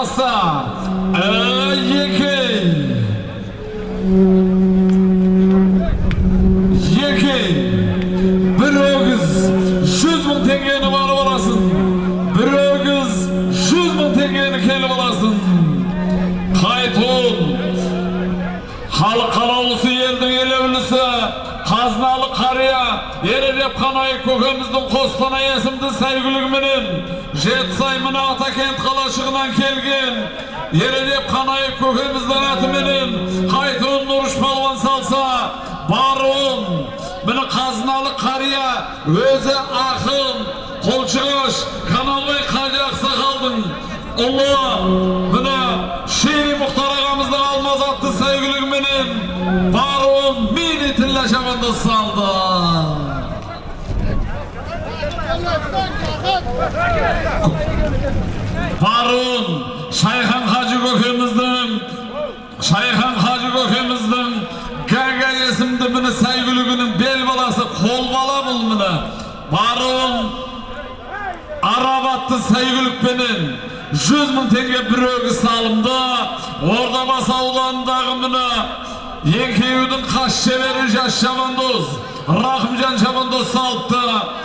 Kasta. Екі. Екі. Bir өгіз жүз мың теңгені барып аласың. Bir өгіз жүз мың теңгені келіп аласың. Қайтуын. Халық қалаулысы елдің елеулісі қазыналы қария еререп қанай көкеміздің қостанай есімді сәйгүлігіменен жетісай мына атакент қалашығынан келген еререп қанай көкеміздің атыменен қайтуын нұрыш балуан салса баруын міне қазыналы қария өзі ақын қолшығаш каналбай қажы ақсақалдың ұлы. Міне шери мұхтар ағамыздың алмаз атты сәйгүлігіменен шабанды салды баруын шайхан хажы көкеміздің шайхан хажы көкеміздің гага есімді міне сәйгүлігінің бел баласы қол бала бұл міне баруын араб атты сәйгүлікпенен жүз мың теңге бір салымды ордабасы ауданындағы міне екеудің қас шебері жас шабандоз рахымжан шабандоз салыпты